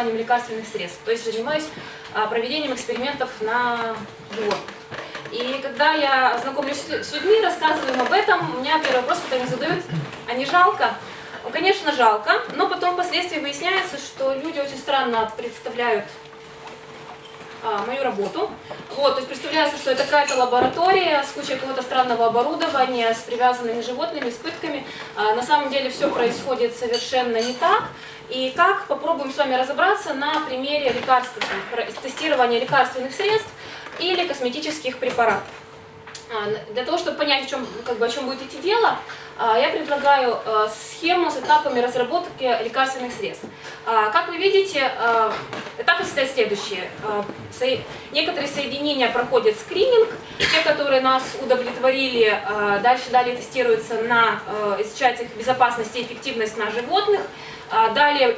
исследованием лекарственных средств, то есть занимаюсь а, проведением экспериментов на животных. И когда я знакомлюсь с людьми, рассказываю им об этом, у меня первый вопрос, который они задают, а не жалко? Ну, конечно, жалко, но потом впоследствии выясняется, что люди очень странно представляют а, мою работу. Вот, то есть представляется, что это какая-то лаборатория с кучей какого-то странного оборудования, с привязанными животными, с пытками. А, на самом деле все происходит совершенно не так. И как, попробуем с вами разобраться на примере лекарств, тестирования лекарственных средств или косметических препаратов. А, для того, чтобы понять, о чем, как бы, о чем будет идти дело, я предлагаю а, схему с этапами разработки лекарственных средств. Как вы видите, этапы состоят следующие. Некоторые соединения проходят скрининг, те, которые нас удовлетворили, дальше далее тестируются на, изучается их безопасность и эффективность на животных, Далее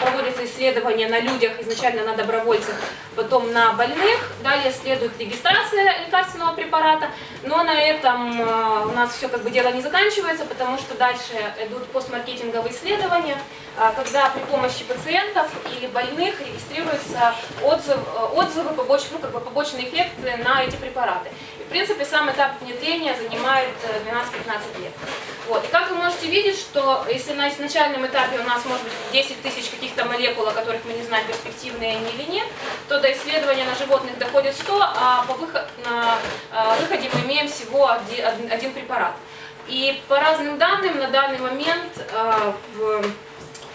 проводятся исследования на людях, изначально на добровольцах, потом на больных. Далее следует регистрация лекарственного препарата. Но на этом э, у нас все как бы дело не заканчивается, потому что дальше идут постмаркетинговые исследования, э, когда при помощи пациентов или больных регистрируются отзыв, э, отзывы, побочные, ну, как бы побочные эффекты на эти препараты. И, в принципе, сам этап внедрения занимает 12-15 лет. Вот. И как вы можете видеть, что если на начальном этапе у нас может быть 10 тысяч каких-то молекул, о которых мы не знаем, перспективные они или нет, то до исследования на животных доходит 100, а по выход, на выходе мы имеем всего один, один препарат. И по разным данным на данный момент э, в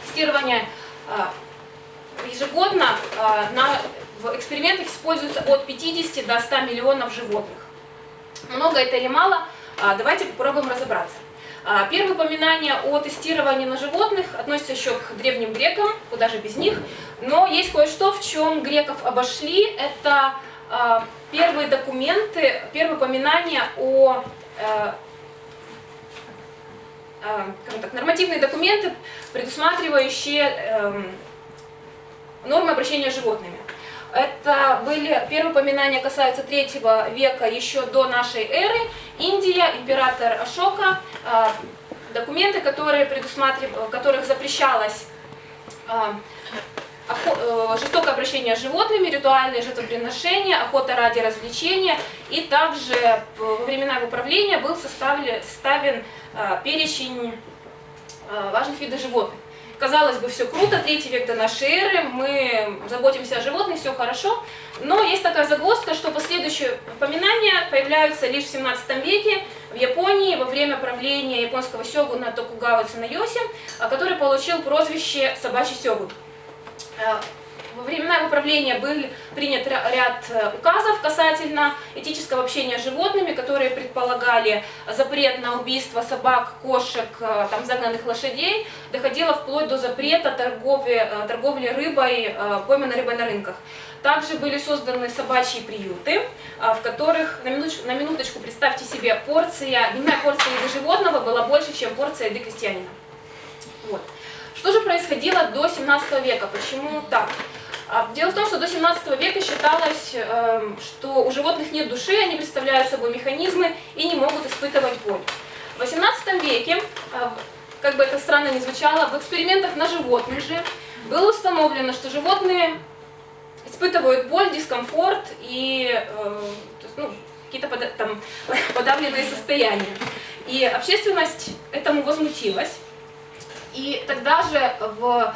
тестирование э, ежегодно э, на, в экспериментах используется от 50 до 100 миллионов животных. Много это или мало? Давайте попробуем разобраться. Первое упоминание о тестировании на животных относится еще к древним грекам, куда же без них. Но есть кое-что, в чем греков обошли. Это первые документы, первые упоминания о э, э, так, нормативные документы, предусматривающие э, нормы обращения с животными. Это были первые упоминания касаются третьего века еще до нашей эры. Индия, император Ашока, э, документы, которые предусматривали, которых запрещалось э, Э, жестокое обращение с животными, ритуальные жертвоприношения, охота ради развлечения. И также во времена его правления был составлен, составлен э, перечень э, важных видов животных. Казалось бы, все круто, третий век до нашей эры, мы заботимся о животных, все хорошо. Но есть такая загвоздка, что последующие упоминания появляются лишь в 17 веке в Японии во время правления японского сёгуна Токугава Цунайоси, который получил прозвище «собачий сёгун». Э, во времена его правления был принят ряд э, указов касательно этического общения с животными, которые предполагали запрет на убийство собак, кошек, э, там, загнанных лошадей, доходило вплоть до запрета торговли, торговли рыбой, пойманной рыбой на рынках. Также были созданы собачьи приюты, в которых, на минуточку, на минуточку представьте себе, порция, дневная порция еды животного была больше, чем порция еды крестьянина. Вот. Что же происходило до 17 века? Почему так? А, дело в том, что до 17 века считалось, эм, что у животных нет души, они представляют собой механизмы и не могут испытывать боль. В 18 веке, э, как бы это странно ни звучало, в экспериментах на животных же было установлено, что животные испытывают боль, дискомфорт и э, ну, какие-то подавленные состояния. И общественность этому возмутилась. И тогда же в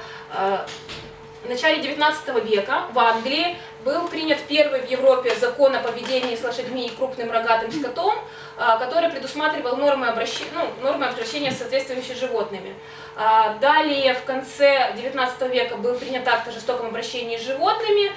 э, начале 19 века в Англии был принят первый в Европе закон о поведении с лошадьми и крупным рогатым скотом, э, который предусматривал нормы обращения, ну, нормы обращения с соответствующими животными. Э, далее в конце 19 века был принят акт о жестоком обращении с животными,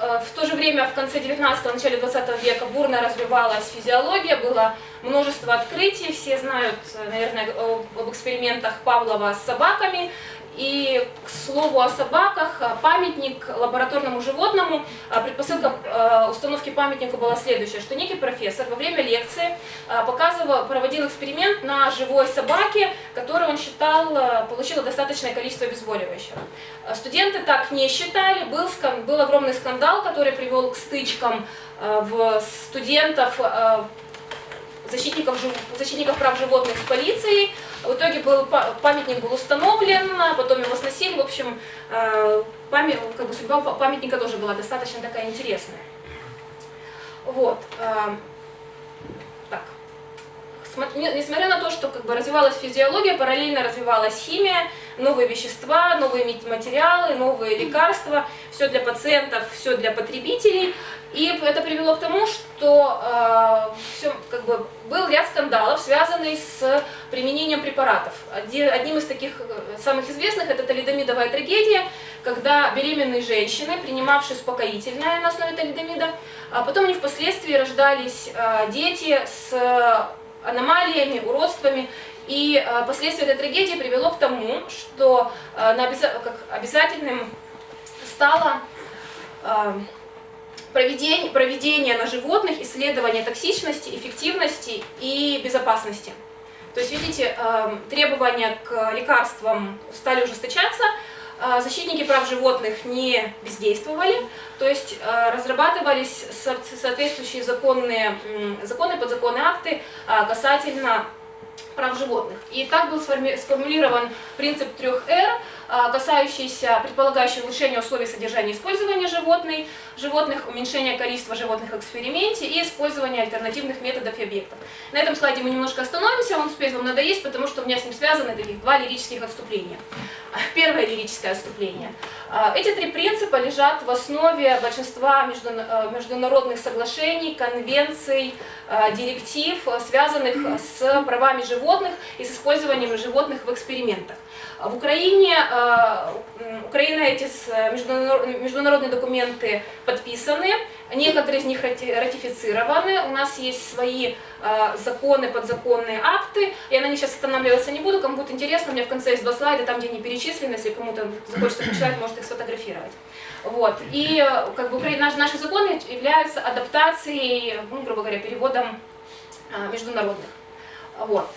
Э, в то же время в конце 19-го, начале 20 века бурно развивалась физиология, было множество открытий, все знают, наверное, об экспериментах Павлова с собаками, и, к слову о собаках, памятник лабораторному животному, а, предпосылка а, установки памятника была следующая, что некий профессор во время лекции показывал, проводил эксперимент на живой собаке, которую он считал получила достаточное количество обезболивающего. Студенты так не считали, был, был огромный скандал, который привел к стычкам в студентов защитников, защитников прав животных с полицией. В итоге был, памятник был установлен, потом его сносили. В общем, э, память, как бы судьба памятника тоже была достаточно такая интересная. Вот. Э, так. Несмотря на то, что как бы развивалась физиология, параллельно развивалась химия, новые вещества, новые материалы, новые лекарства, все для пациентов, все для потребителей. И это привело к тому, что э, все, как бы, был ряд скандалов, связанный с применением препаратов. Одним из таких э, самых известных это талидомидовая трагедия, когда беременные женщины, принимавшие успокоительное на основе талидомида, а потом они впоследствии рождались э, дети с аномалиями, уродствами, и э, последствия этой трагедии привело к тому, что э, как обязательным стало э, проведение, проведение на животных исследования токсичности, эффективности и безопасности. То есть, видите, требования к лекарствам стали ужесточаться, защитники прав животных не бездействовали, то есть разрабатывались соответствующие законные, законы, подзаконные акты касательно прав животных. И так был сформулирован принцип трех «Р», а, касающийся, предполагающий улучшение условий содержания и использования животных, животных, уменьшение количества животных в эксперименте и использование альтернативных методов и объектов. На этом слайде мы немножко остановимся, он успеет вам надоесть, потому что у меня с ним связаны таких два лирических отступления. Первое лирическое отступление. А, эти три принципа лежат в основе большинства э, международных соглашений, конвенций, э, директив, связанных с правами животных и с использованием животных в экспериментах. В Украине, э, Украина эти международные документы подписаны, некоторые из них ратифицированы, у нас есть свои э, законы, подзаконные акты, я на них сейчас останавливаться не буду, кому будет интересно, у меня в конце есть два слайда, там где они перечислены, если кому-то захочется почитать, может их сфотографировать. Вот. И как бы наши законы являются адаптацией, ну, грубо говоря, переводом э, международных. Вот,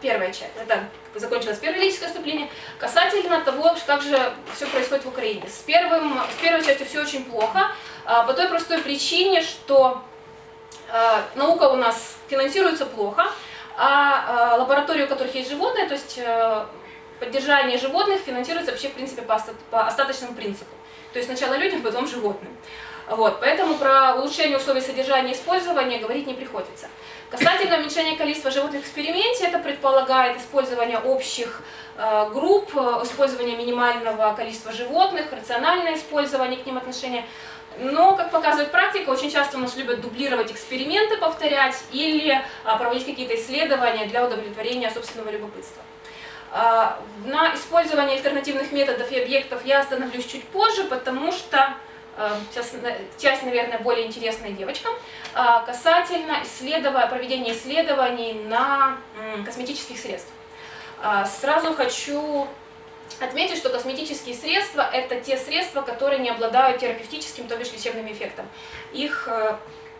первая часть, это закончилось первое лирическое вступление, касательно того, как же все происходит в Украине. С, первым, с первой частью все очень плохо, а, по той простой причине, что а, наука у нас финансируется плохо, а, а лаборатории, у которых есть животные, то есть э, поддержание животных финансируется вообще в принципе по, по остаточному принципу. То есть сначала людям, потом животным. Вот, поэтому про улучшение условий содержания и использования говорить не приходится. Касательно уменьшения количества животных в эксперименте, это предполагает использование общих э, групп, э, использование минимального количества животных, рациональное использование к ним отношения. Но, как показывает практика, очень часто у нас любят дублировать эксперименты, повторять или а, проводить какие-то исследования для удовлетворения собственного любопытства. А, на использование альтернативных методов и объектов я остановлюсь чуть позже, потому что Э, сейчас часть, наверное, более интересная девочкам, э, касательно исследования, проведения исследований на косметических средствах. Э, сразу хочу отметить, что косметические средства – это те средства, которые не обладают терапевтическим, то бишь лечебным эффектом. Их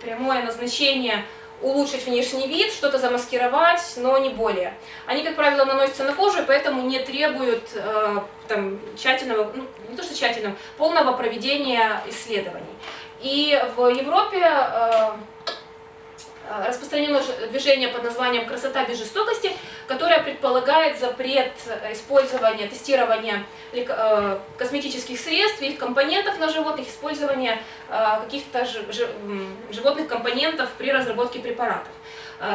прямое назначение – улучшить внешний вид, что-то замаскировать, но не более. Они, как правило, наносятся на кожу, поэтому не требуют э, там, тщательного, ну, не то что тщательного, полного проведения исследований. И в Европе Э, распространено движение под названием «Красота без жестокости», которое предполагает запрет использования, тестирования э, косметических средств, их компонентов на животных, использования э, каких-то животных компонентов при разработке препаратов.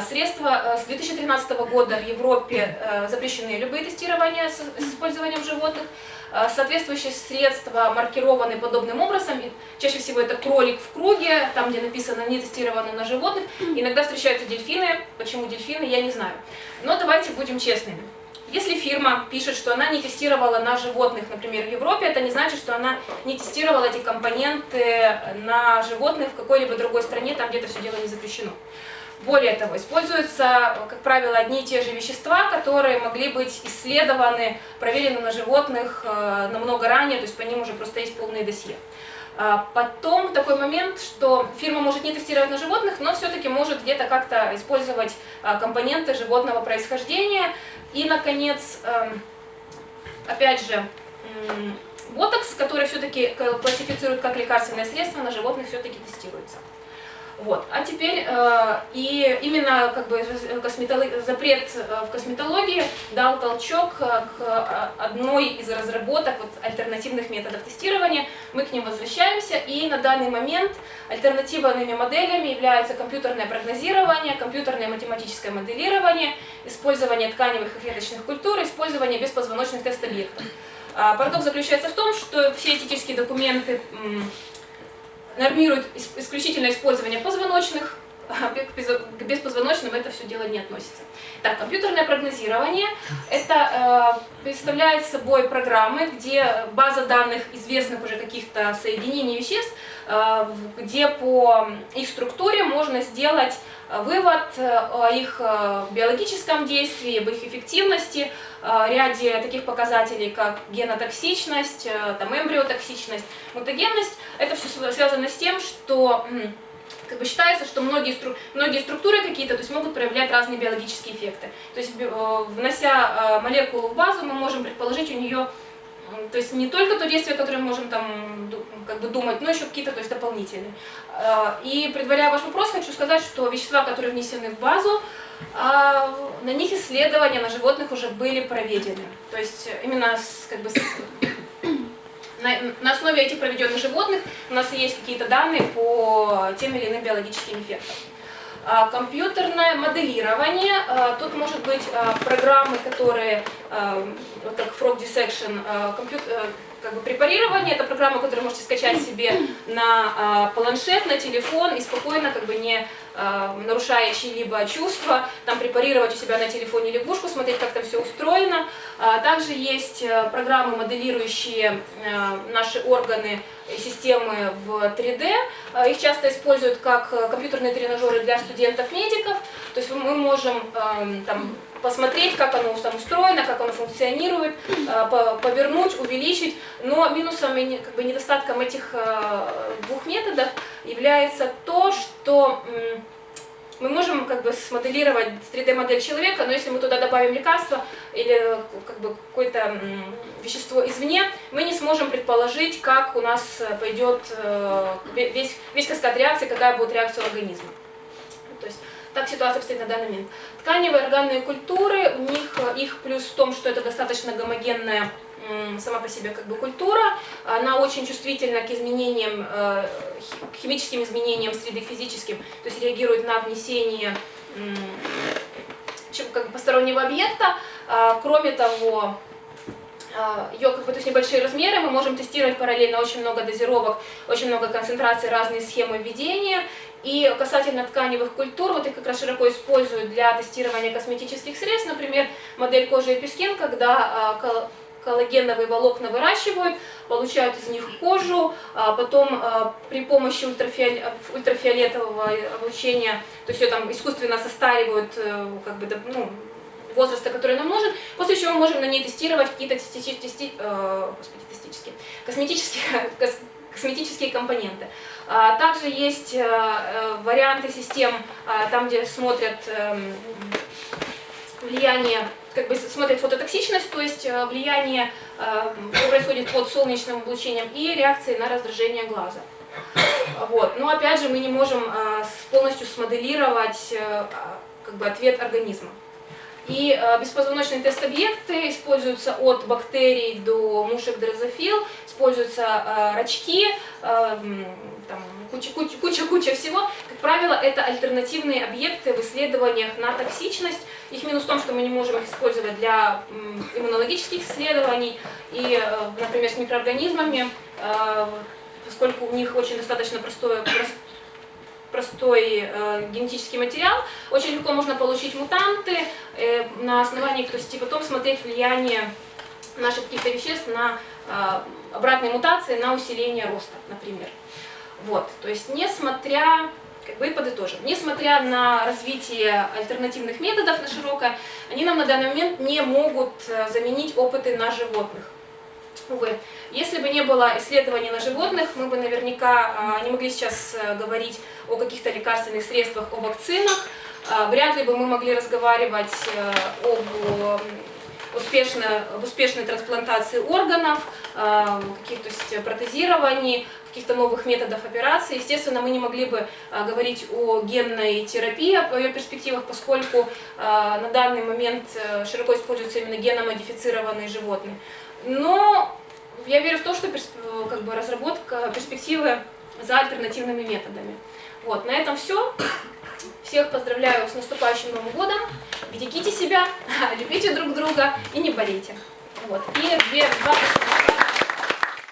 Средства с 2013 года в Европе запрещены любые тестирования с использованием животных. Э, соответствующие средства маркированы подобным образом. Чаще всего это кролик в круге, там где написано не тестировано на животных. Иногда встречаются дельфины. Почему дельфины, я не знаю. Но давайте будем честными. Если фирма пишет, что она не тестировала на животных, например, в Европе, это не значит, что она не тестировала эти компоненты на животных в какой-либо другой стране, там где-то все дело не запрещено. Более того, используются, как правило, одни и те же вещества, которые могли быть исследованы, проверены на животных э, намного ранее, то есть по ним уже просто есть полные досье. А потом такой момент, что фирма может не тестировать на животных, но все-таки может где-то как-то использовать а, компоненты животного происхождения. И, наконец, эм, опять же, ботокс, который все-таки классифицируют как лекарственное средство, на животных все-таки тестируется. Вот. А теперь э, и именно как бы запрет э, в косметологии дал толчок э, к одной из разработок вот, альтернативных методов тестирования. Мы к ним возвращаемся, и на данный момент альтернативными моделями являются компьютерное прогнозирование, компьютерное математическое моделирование, использование тканевых и клеточных культур, использование беспозвоночных тест-объектов. А парадокс заключается в том, что все этические документы нормирует исключительно использование позвоночных, к беспозвоночным это все дело не относится. Так, компьютерное прогнозирование – это э, представляет собой программы, где база данных известных уже каких-то соединений веществ, э, где по их структуре можно сделать вывод э, о их э, биологическом действии, об их эффективности, э, ряде таких показателей, как генотоксичность, там, эмбриотоксичность, мутагенность. Это все связано с тем, что как бы считается, что многие, стру, многие структуры какие-то то есть могут проявлять разные биологические эффекты. То есть внося молекулу в базу, мы можем предположить у нее то есть не только то действие, которое мы можем там как бы думать, но еще какие-то то есть дополнительные. А, и предваряя ваш вопрос, хочу сказать, что вещества, которые внесены в базу, на них исследования на животных уже были проведены. То есть именно с, как бы, с, на, на основе этих проведенных животных у нас есть какие-то данные по тем или иным биологическим эффектам. А, компьютерное моделирование, а, тут может быть а, программы, которые, вот как Frog Dissection, компьютер, как бы препарирование, это программа, которую можете скачать себе на планшет, на телефон и спокойно, как бы не нарушая чьи-либо чувства, там препарировать у себя на телефоне лягушку, смотреть, как там все устроено. Также есть программы, моделирующие наши органы, системы в 3D. Э, их часто используют как э, компьютерные тренажеры для студентов-медиков. То есть мы можем там, посмотреть, как оно там устроено, как оно функционирует, э, повернуть, увеличить. Но минусом и как бы, недостатком этих двух методов является то, что мы можем как бы смоделировать 3D-модель человека, но если мы туда добавим лекарство или как бы какое-то вещество извне, мы не сможем предположить, как у нас пойдет э, весь, весь каскад реакции, какая будет реакция организма. То есть так ситуация обстоит на данный момент. Тканевые органные культуры, у них их плюс в том, что это достаточно гомогенная сама по себе как бы культура, она очень чувствительна к изменениям, э, к химическим изменениям среды физическим, то есть реагирует на внесение как бы постороннего объекта. А, кроме того, а, ее как бы, то есть небольшие размеры, мы можем тестировать параллельно очень много дозировок, очень много концентраций, разные схемы введения. И касательно тканевых культур, вот их как раз широко используют для тестирования косметических средств, например, модель кожи и пескин, когда а, коллагеновые волокна выращивают, получают из них кожу, а потом а, при помощи ультрафиолетового облучения, то есть ее там искусственно состаривают, э, как бы, ну, возраста, который нам нужен, после чего мы можем на ней тестировать какие-то тести, тести, э, тестические, косметические, косметические компоненты. А, также есть э, варианты систем, там, где смотрят эм, влияние как бы смотрят фототоксичность, то есть э, влияние, э, происходит под солнечным облучением, и реакции на раздражение глаза. Вот. Но опять же мы не можем э, полностью смоделировать как бы, ответ организма. И беспозвоночные тест-объекты используются от бактерий до мушек дрозофил, используются рачки, куча-куча всего. Как правило, это альтернативные объекты в исследованиях на токсичность, их минус в том, что мы не можем их использовать для иммунологических исследований и, э, например, с микроорганизмами, э, поскольку у них очень достаточно простое, простой э, генетический материал, очень легко можно получить мутанты на основании, то есть и потом смотреть влияние наших каких-то веществ на обратные мутации, на усиление роста, например. Вот, то есть несмотря как бы и подытожим. Несмотря на развитие альтернативных методов на широкое, они нам на данный момент не могут э, заменить опыты на животных. Увы, если бы не было исследований на животных, мы бы наверняка а, не могли сейчас э, говорить о каких-то лекарственных средствах, о вакцинах, а, вряд ли бы мы могли разговаривать э, об успешной, об успешной трансплантации органов, каких-то протезирований, каких-то новых методов операции. Естественно, мы не могли бы а, говорить о генной терапии, о ее перспективах, поскольку а, на данный момент а, широко используются именно геномодифицированные животные. Но я верю в то, что как бы, разработка перспективы за альтернативными методами. Вот, на этом все. Всех поздравляю с наступающим Новым годом. Берегите себя, любите друг друга и не болейте. Вот. И две, два